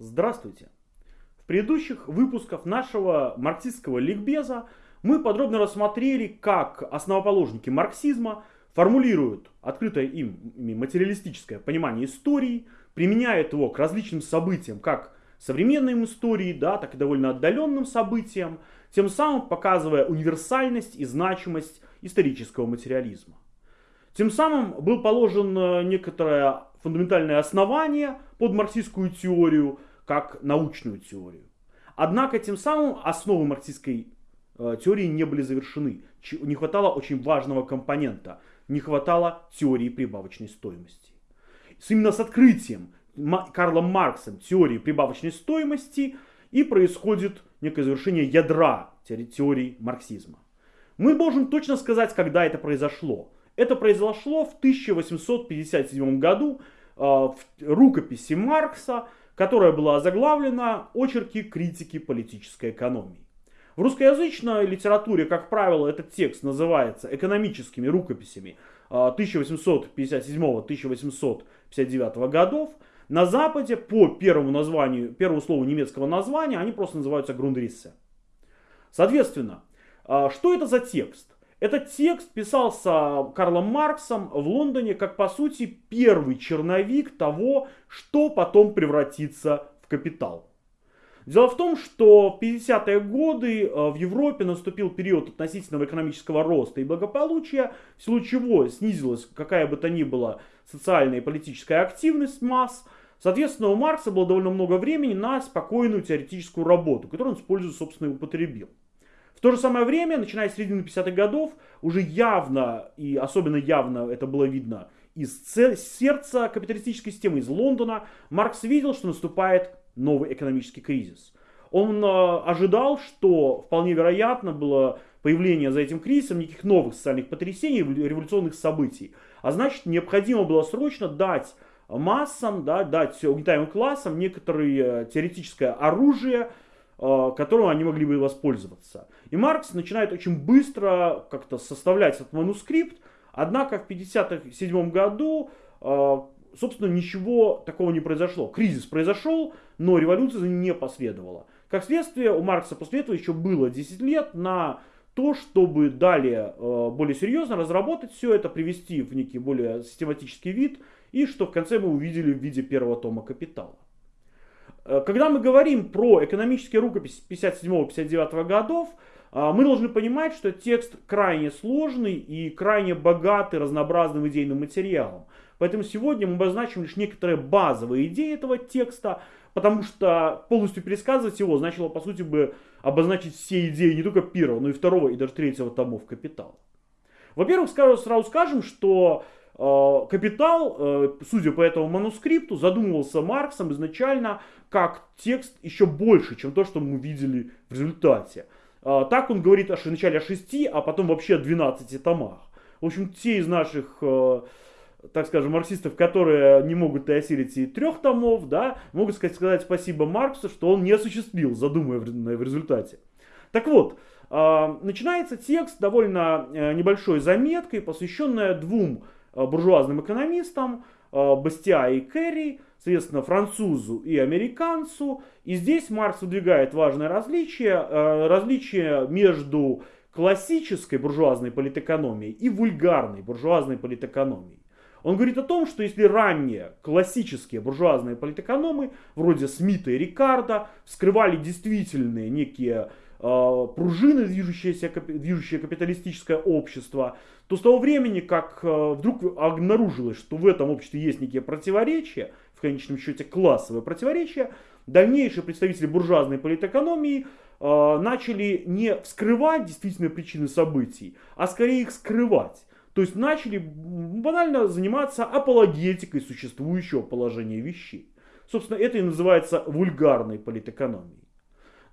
Здравствуйте! В предыдущих выпусках нашего марксистского ликбеза мы подробно рассмотрели, как основоположники марксизма формулируют открытое ими материалистическое понимание истории, применяют его к различным событиям, как современной истории, да, так и довольно отдаленным событиям, тем самым показывая универсальность и значимость исторического материализма. Тем самым был положен некоторое фундаментальное основание под марксистскую теорию, как научную теорию. Однако тем самым основы марксистской э, теории не были завершены. Не хватало очень важного компонента. Не хватало теории прибавочной стоимости. Именно с открытием Карлом Марксом теории прибавочной стоимости и происходит некое завершение ядра теории марксизма. Мы можем точно сказать, когда это произошло. Это произошло в 1857 году э, в рукописи Маркса которая была заглавлена «Очерки критики политической экономии». В русскоязычной литературе, как правило, этот текст называется экономическими рукописями 1857-1859 а, годов. На Западе по первому названию, первому слову немецкого названия они просто называются Грундриссе. Соответственно, а, что это за текст? Этот текст писался Карлом Марксом в Лондоне как, по сути, первый черновик того, что потом превратится в капитал. Дело в том, что в 50-е годы э, в Европе наступил период относительного экономического роста и благополучия, в силу чего снизилась какая бы то ни была социальная и политическая активность масс. Соответственно, у Маркса было довольно много времени на спокойную теоретическую работу, которую он использует, собственно, и употребил. В то же самое время, начиная с середины 50-х годов, уже явно, и особенно явно это было видно из сердца капиталистической системы, из Лондона, Маркс видел, что наступает новый экономический кризис. Он э, ожидал, что вполне вероятно было появление за этим кризисом неких новых социальных потрясений, революционных событий. А значит, необходимо было срочно дать массам, да, дать угнетаемым классам некоторое теоретическое оружие, Э, которым они могли бы воспользоваться. И Маркс начинает очень быстро как-то составлять этот манускрипт, однако в 1957 году, э, собственно, ничего такого не произошло. Кризис произошел, но революция не последовала. Как следствие, у Маркса после этого еще было 10 лет на то, чтобы далее э, более серьезно разработать все это, привести в некий более систематический вид, и что в конце мы увидели в виде первого тома «Капитала». Э, когда мы говорим про экономические рукописи 57-59 годов, мы должны понимать, что текст крайне сложный и крайне богатый разнообразным идейным материалом. Поэтому сегодня мы обозначим лишь некоторые базовые идеи этого текста, потому что полностью пересказывать его значило, по сути, бы обозначить все идеи не только первого, но и второго и даже третьего томов «Капитала». Во-первых, сразу скажем, что Э, капитал, э, судя по этому манускрипту, задумывался Марксом изначально как текст еще больше, чем то, что мы видели в результате. Э, так он говорит о, вначале о шести, а потом вообще о 12 томах. В общем, те из наших, так скажем, марксистов, которые не могут и осилить и трех томов, да, могут сказать, сказать спасибо Марксу, что он не осуществил задуманное в результате. Так вот, начинается текст довольно небольшой заметкой, посвященная двум Э, буржуазным экономистам, э, Бастиа и Керри, соответственно, французу и американцу. И здесь Маркс выдвигает важное различие, э, различие между классической буржуазной политэкономией и вульгарной буржуазной политэкономией. Он говорит о том, что если ранние классические буржуазные политэкономы, вроде Смита и Рикардо, скрывали действительные некие э, пружины, движущиеся, движущее капиталистическое общество, то с того времени, как э, вдруг обнаружилось, что в этом обществе есть некие противоречия, в конечном счете классовые противоречия, дальнейшие представители буржуазной политэкономии э, начали не вскрывать действительные причины событий, а скорее их скрывать. То есть начали банально заниматься апологетикой существующего положения вещей. Собственно, это и называется вульгарной политэкономией.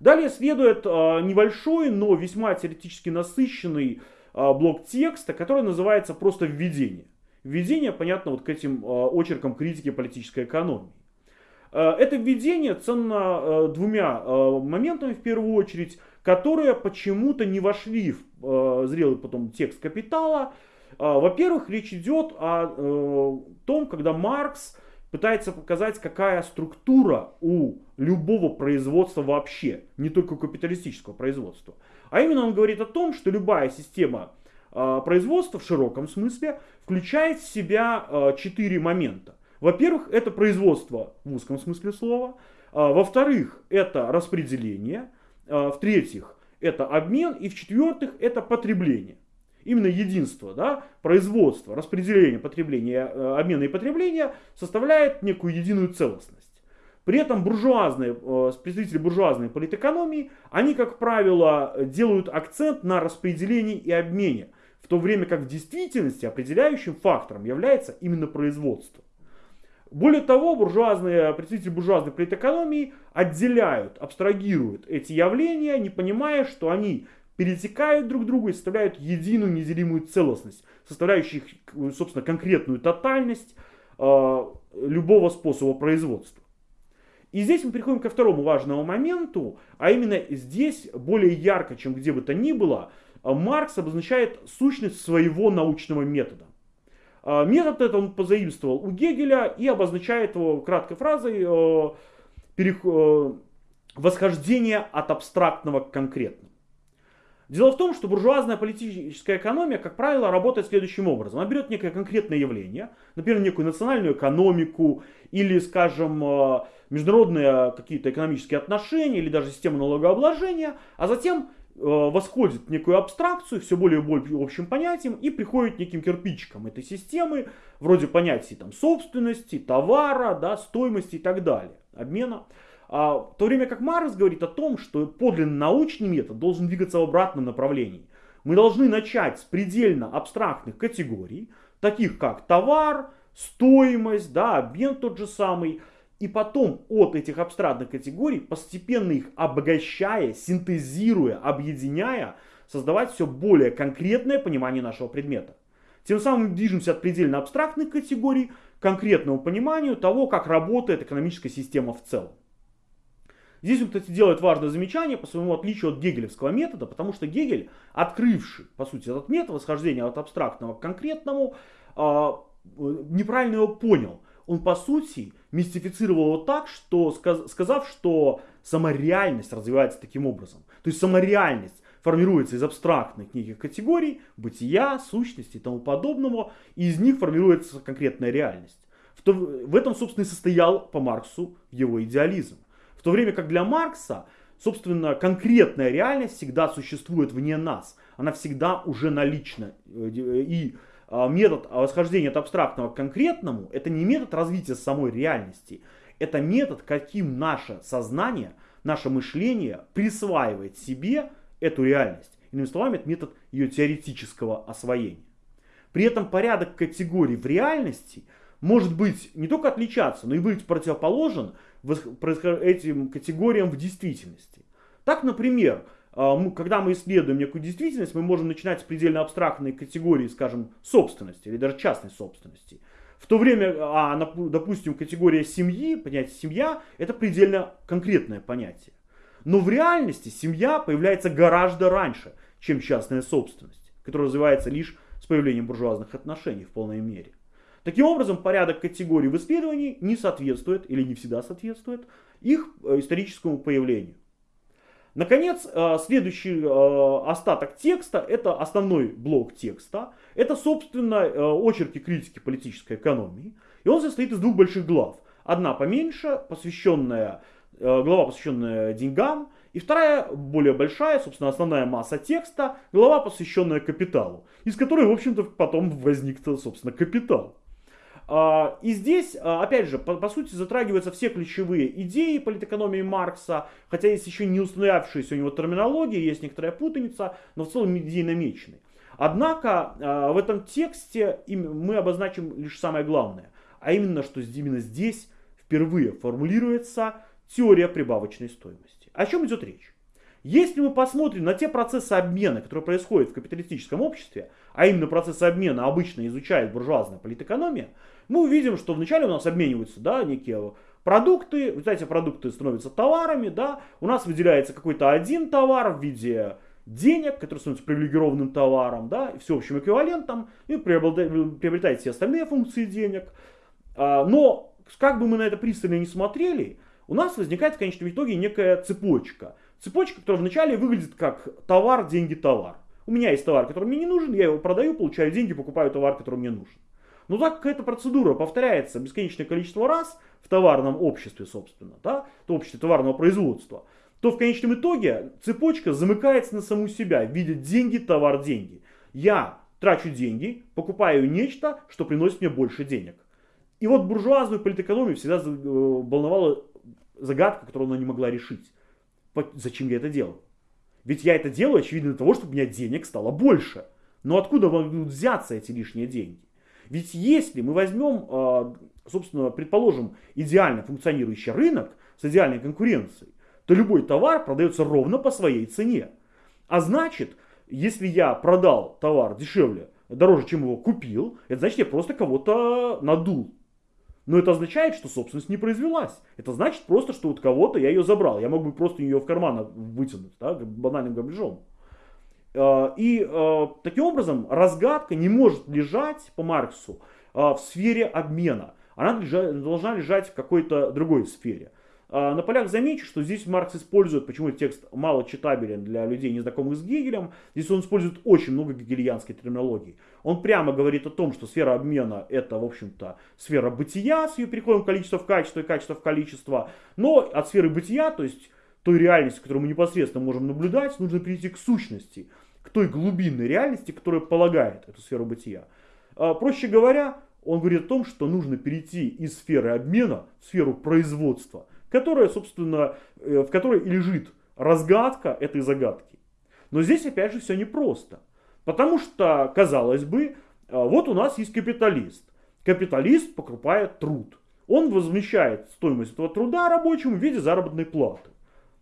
Далее следует э, небольшой, но весьма теоретически насыщенный а, блок текста, который называется просто «Введение». Введение, понятно, вот к этим а, очеркам критики политической экономии. А, это введение ценно двумя моментами в первую очередь, которые почему-то не вошли в зрелый потом текст «Капитала». Во-первых, речь идет о том, когда Маркс пытается показать, какая структура у любого производства вообще, не только у капиталистического производства. А именно он говорит о том, что любая система э, производства в широком смысле включает в себя э, четыре момента. Во-первых, это производство в узком смысле слова. Э, во-вторых, это распределение. В-третьих, это обмен. И в-четвертых, это потребление именно единство, да, производство, распределение, потребление, э, обмена и потребления составляет некую единую целостность. При этом буржуазные, э, представители буржуазной политэкономии, они, как правило, делают акцент на распределении и обмене, в то время как в действительности определяющим фактором является именно производство. Более того, буржуазные, представители буржуазной политэкономии отделяют, абстрагируют эти явления, не понимая, что они перетекают друг к другу и составляют единую неделимую целостность, составляющую, собственно, конкретную тотальность э, любого способа производства. И здесь мы переходим ко второму важному моменту, а именно здесь более ярко, чем где бы то ни было, э, Маркс обозначает сущность своего научного метода. Э, метод этот он позаимствовал у Гегеля и обозначает его краткой фразой э, восхождение от абстрактного к конкретному. Дело в том, что буржуазная политическая экономия, как правило, работает следующим образом. Она берет некое конкретное явление, например, некую национальную экономику или, скажем, э, международные какие-то экономические отношения или даже систему налогообложения, а затем э, восходит некую абстракцию, все более и более общим понятием и приходит неким кирпичиком этой системы, вроде понятий там, собственности, товара, да, стоимости и так далее, обмена. А, в то время как Маркс говорит о том, что подлинно научный метод должен двигаться в обратном направлении. Мы должны начать с предельно абстрактных категорий, таких как товар, стоимость, да, обмен тот же самый, и потом от этих абстрактных категорий, постепенно их обогащая, синтезируя, объединяя, создавать все более конкретное понимание нашего предмета. Тем самым движемся от предельно абстрактных категорий к конкретному пониманию того, как работает экономическая система в целом. Здесь он, кстати, делает важное замечание по своему отличию от гегелевского метода, потому что Гегель, открывший, по сути, этот метод восхождения от абстрактного к конкретному, а, неправильно его понял. Он, по сути, мистифицировал его так, что, сказав, что сама реальность развивается таким образом. То есть сама реальность формируется из абстрактных неких категорий, бытия, сущности и тому подобного, и из них формируется конкретная реальность. В, в этом, собственно, и состоял по Марксу его идеализм то время как для Маркса, собственно, конкретная реальность всегда существует вне нас. Она всегда уже налична. И а, метод восхождения от абстрактного к конкретному, это не метод развития самой реальности. Это метод, каким наше сознание, наше мышление присваивает себе эту реальность. Иными словами, это метод ее теоретического освоения. При этом порядок категорий в реальности может быть не только отличаться, но и быть противоположен этим категориям в действительности. Так, например, а, когда мы исследуем некую действительность, мы можем начинать с предельно абстрактной категории, скажем, собственности или даже частной собственности. В то время, а, допустим, категория семьи, понятие семья, это предельно конкретное понятие. Но в реальности семья появляется гораздо раньше, чем частная собственность, которая развивается лишь с появлением буржуазных отношений в полной мере. Таким образом, порядок категорий в исследовании не соответствует или не всегда соответствует их э, историческому появлению. Наконец, э, следующий э, остаток текста, это основной блок текста, это, собственно, очерки критики политической экономии. И он состоит из двух больших глав. Одна поменьше, посвященная, глава, посвященная деньгам, и вторая, более большая, собственно, основная масса текста, глава, посвященная капиталу, из которой, в общем-то, потом возник, собственно, капитал. А, и здесь, а, опять же, по, по сути, затрагиваются все ключевые идеи политэкономии Маркса, хотя есть еще не устоявшаяся у него терминология, есть некоторая путаница, но в целом идеи намечены. Однако а, в этом тексте мы обозначим лишь самое главное, а именно, что именно здесь впервые формулируется теория прибавочной стоимости. О чем идет речь? Если мы посмотрим на те процессы обмена, которые происходят в капиталистическом обществе, а именно процессы обмена обычно изучает буржуазная политэкономия, мы увидим, что вначале у нас обмениваются да, некие продукты, вот эти продукты становятся товарами, да, у нас выделяется какой-то один товар в виде денег, который становится привилегированным товаром, да, и всеобщим эквивалентом, и приобретает все остальные функции денег. А, но как бы мы на это пристально не смотрели, у нас возникает в конечном итоге некая цепочка. Цепочка, которая вначале выглядит как товар, деньги, товар. У меня есть товар, который мне не нужен, я его продаю, получаю деньги, покупаю товар, который мне нужен. Но так как эта процедура повторяется бесконечное количество раз в товарном обществе, собственно, да, в обществе товарного производства, то в конечном итоге цепочка замыкается на саму себя в деньги, товар, деньги. Я трачу деньги, покупаю нечто, что приносит мне больше денег. И вот буржуазную политэкономию всегда э, волновала загадка, которую она не могла решить. Зачем я это делаю? Ведь я это делаю, очевидно, для того, чтобы у меня денег стало больше. Но откуда могут взяться эти лишние деньги? Ведь если мы возьмем, э, собственно, предположим, идеально функционирующий рынок с идеальной конкуренцией, то любой товар продается ровно по своей цене. А значит, если я продал товар дешевле, дороже, чем его купил, это значит, я просто кого-то надул. Но это означает, что собственность не произвелась. Это значит просто, что от кого-то я ее забрал. Я мог бы просто ее в карман вытянуть, да, банальным грабежом. А, и а, таким образом разгадка не может лежать по Марксу а, в сфере обмена. Она должна лежать в какой-то другой сфере. А, на полях замечу, что здесь Маркс использует, почему текст мало читабелен для людей, незнакомых с Гегелем, здесь он использует очень много гегельянской терминологии. Он прямо говорит о том, что сфера обмена это, в общем-то, сфера бытия с ее переходом количества в качество и качество в количество, но от сферы бытия, то есть той реальности, которую мы непосредственно можем наблюдать, нужно перейти к сущности, к той глубинной реальности, которая полагает эту сферу бытия. А, проще говоря, он говорит о том, что нужно перейти из сферы обмена в сферу производства – которая, собственно, э, в которой и лежит разгадка этой загадки. Но здесь опять же все непросто. Потому что, казалось бы, э, вот у нас есть капиталист. Капиталист покупает труд. Он возмещает стоимость этого труда рабочему в виде заработной платы.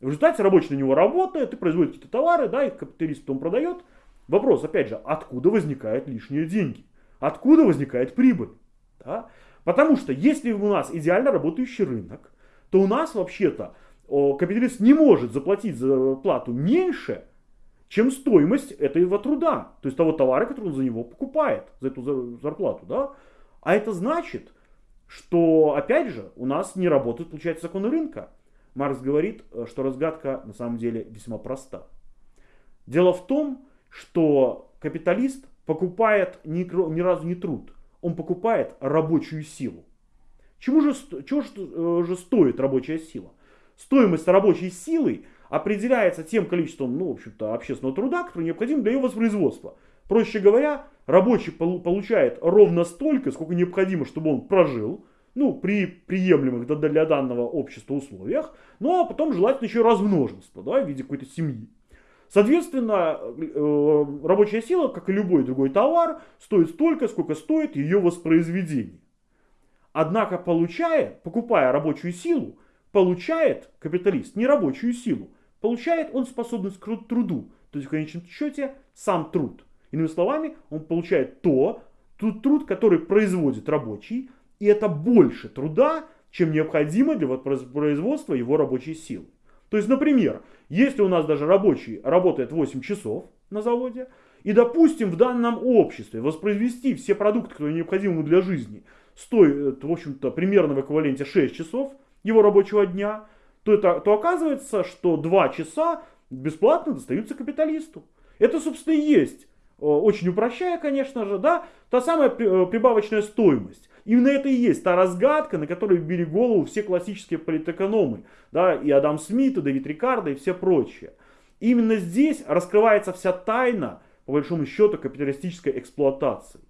В результате рабочий на него работает и производит какие-то товары, да, и капиталист потом продает. Вопрос, опять же, откуда возникают лишние деньги? Откуда возникает прибыль? Да? Потому что если у нас идеально работающий рынок, то у нас вообще-то капиталист не может заплатить за плату меньше, чем стоимость этого труда, то есть того товара, который он за него покупает, за эту зарплату. Да? А это значит, что, опять же, у нас не работают, получается, законы рынка. Маркс говорит, э, что разгадка на самом деле весьма проста. Дело в том, что капиталист покупает ни, ни разу не труд, он покупает рабочую силу. Чему же, чего э, же стоит рабочая сила? Стоимость рабочей силы определяется тем количеством, ну, в общем-то, общественного труда, который необходим для ее воспроизводства. Проще говоря, рабочий получает ровно столько, сколько необходимо, чтобы он прожил, ну, при приемлемых для данного общества условиях, ну, а потом желательно еще размноженство, да, в виде какой-то семьи. Соответственно, э, рабочая сила, как и любой другой товар, стоит столько, сколько стоит ее воспроизведение. Однако получая, покупая рабочую силу, получает капиталист не рабочую силу, получает он способность к труду, то есть в конечном счете сам труд. Иными словами, он получает то, тот труд, который производит рабочий, и это больше труда, чем необходимо для производства его рабочей силы. То есть, например, если у нас даже рабочий работает 8 часов на заводе, и, допустим, в данном обществе воспроизвести все продукты, которые необходимы для жизни, стоит, в общем-то, примерно в эквиваленте 6 часов его рабочего дня, то, это, то оказывается, что 2 часа бесплатно достаются капиталисту. Это, собственно, и есть, э, очень упрощая, конечно же, да, та самая э, прибавочная стоимость. Именно это и есть та разгадка, на которой били голову все классические политэкономы, да, и Адам Смит, и Дэвид Рикардо, и все прочие. Именно здесь раскрывается вся тайна, по большому счету, капиталистической эксплуатации.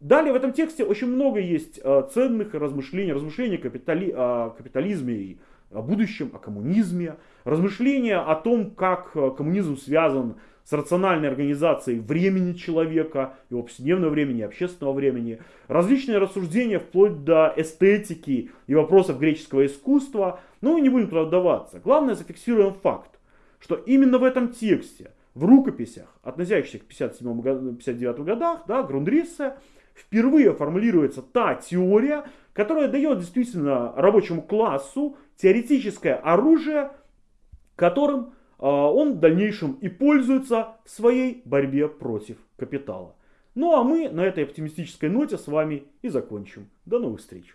Далее в этом тексте очень много есть э, ценных размышлений, размышлений капитали, о капитализме и о будущем, о коммунизме, размышления о том, как э, коммунизм связан с рациональной организацией времени человека, его повседневного времени, общественного времени, различные рассуждения вплоть до эстетики и вопросов греческого искусства, но мы не будем туда вдаваться. Главное зафиксируем факт, что именно в этом тексте, в рукописях, относящихся к 57-59 годах, да, Грундриссе, впервые формулируется та теория, которая дает действительно рабочему классу теоретическое оружие, которым а, он в дальнейшем и пользуется в своей борьбе против капитала. Ну а мы на этой оптимистической ноте с вами и закончим. До новых встреч!